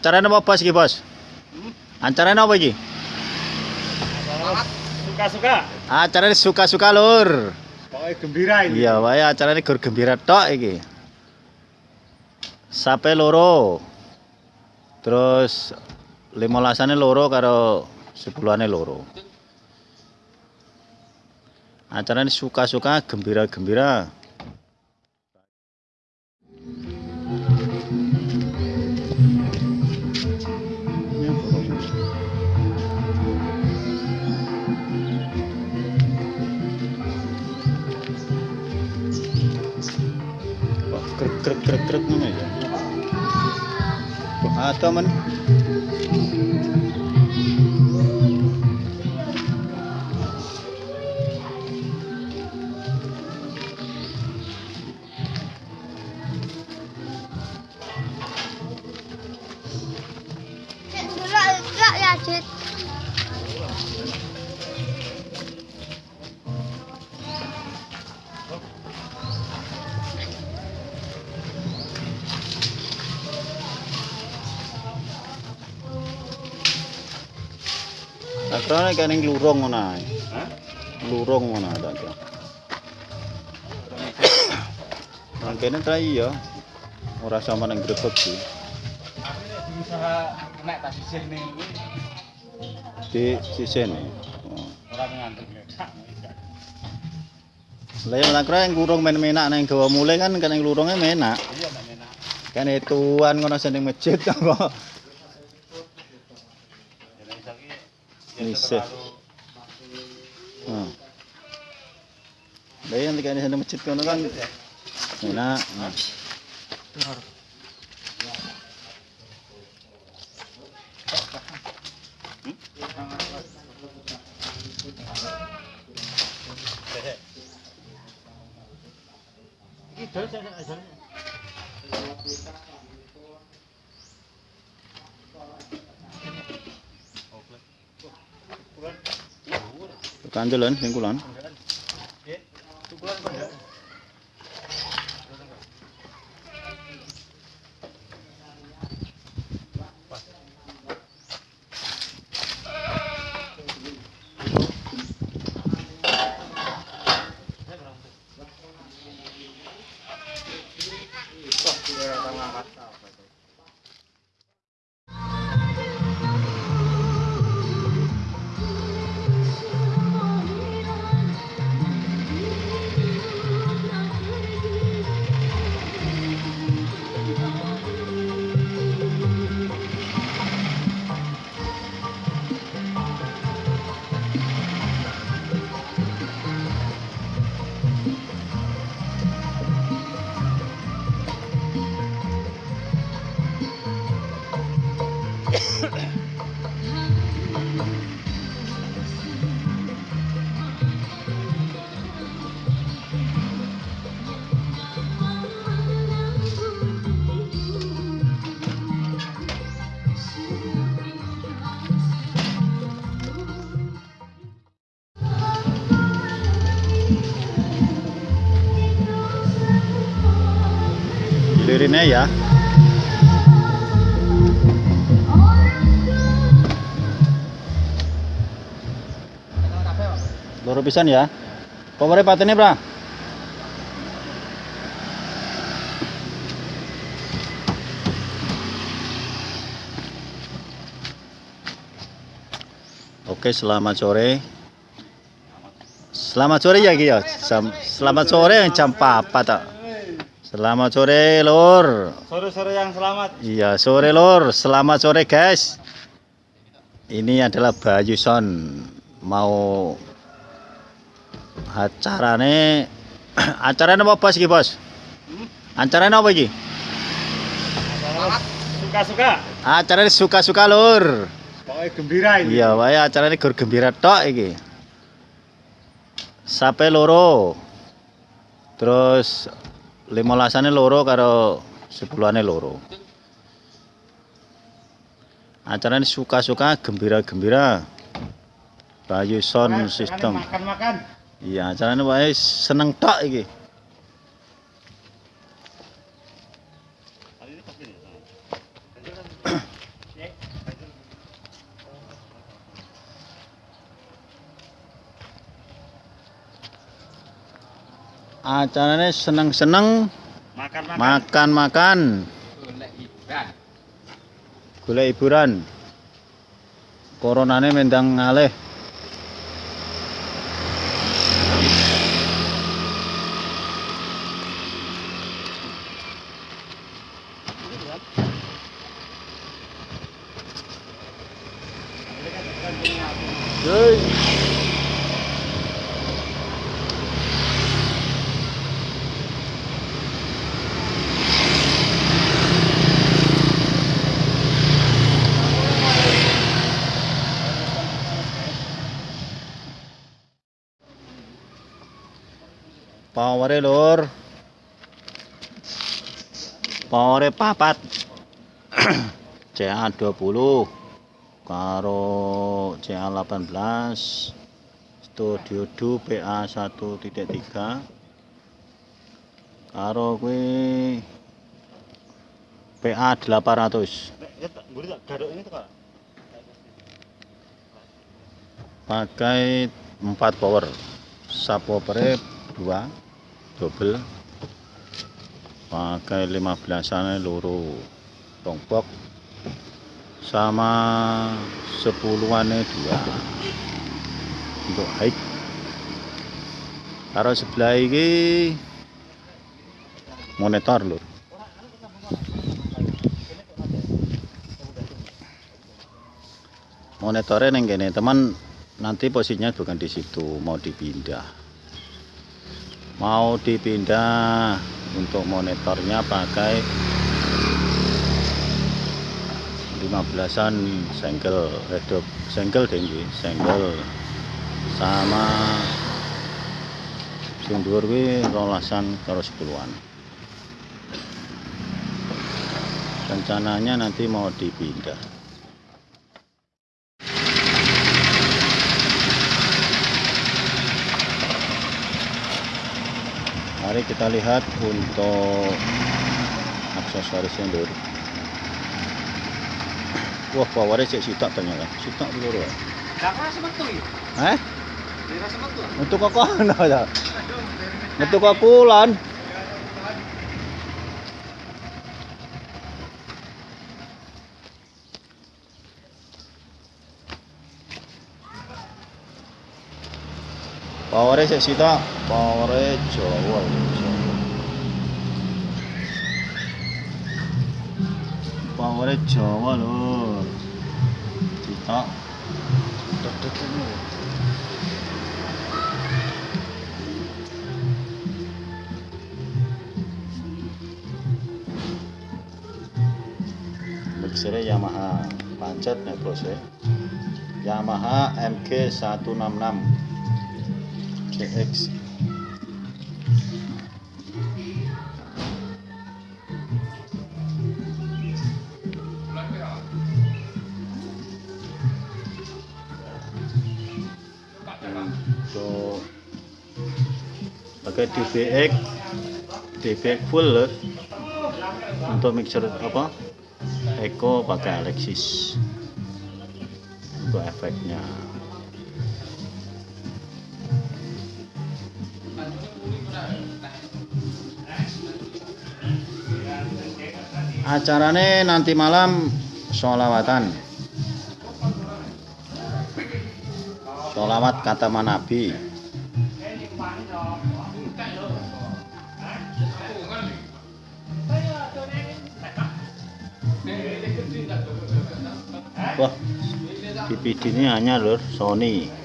Acaranya apa bos iki bos? Acaranya apa iki? Suka-suka. Acaranya suka-suka lur. Pokoknya gembira ini. Iya wae acaranya gur gembira tok iki. Sape loro. Terus limolasane loro karo sepuluhane loro. Acaranya suka-suka gembira-gembira. Krek krek krek ngono ya. Ya, Jit. Akrane kira nek lurung ngono ae. Hah? Lurung ngono ta kira. Nang kene ta iya. Ora sama nang grebek iki. Usaha nek tak sisih ning iki. Di sisih ning. Ora ngantuk ya. Lah yen nak yang kurung men-menak nang gawa mulai kan kan yang lurungnya menak. Iya menak. Kan ituan ngono sing ning masjid apa. Yes. Ah. Bayan dikane sana masjid kono kan. Nina. Ah. Hmm? Kandelan sing kulon. Lirine ya. Loro pisan ya. Komore patene, Pra. Oke, selamat sore. Selamat sore ya. Sam- Selamat sore jam 4 tak. Selamat sore, Lur. Sore-sore yang selamat. Iya, sore lur. Selamat sore, guys. Ini adalah Bayu Son mau acarane acarane apa bos iki, Bos? Acarane apa iki? Suka-suka. Acarane suka-suka lur. Pokoknya gembira ini. Iya, wae acarane gur gembira tok iki. Sape loro. Terus limolasane loro karo sepuluhane loro. Acaranya suka-suka gembira-gembira. Bayu Sound System. Makan-makan. Iya, acaranya wae seneng tok iki. acaranya seneng-seneng makan-makan. golek hiburan. Koronane mendang ngalih. Good. Powere lur. Powere papat. CA 20 karo CA 18 Studio 2 PA 1.3 karo kuwi PA 800 pakai 4 power. Subwoofer 2 double. Pakai 15an loro. Tombok sama 10-an dua. Untuk height. Karo sebelah ini. Monitor lur monitornya neng gini. Teman nanti posisinya bukan di situ. Mau dipindah mau dipindah untuk monitornya pakai 15an senggel redok senggel tinggi senggel sama sing dhuwur kuwi rolasan karo 10-an rencananya nanti mau dipindah mari kita lihat untuk aksesorisnya dulu. Wah powernya cek sitak ternyata. Sitak dulu ya metu ya? eh? Untuk kok kono ya? Untuk kok kulon. Powernya cek sitak powernya jawa powernya jawa lho. Dek. mixernya Yamaha. Pancet nih bos ya. Yamaha MG 166 CX untuk pakai DBX DBX full untuk mixer apa? Eko pakai Alexis. Untuk efeknya acaranya nanti malam sholawatan. Sholawat kata Nabi wah DVD ini hanya lur Sony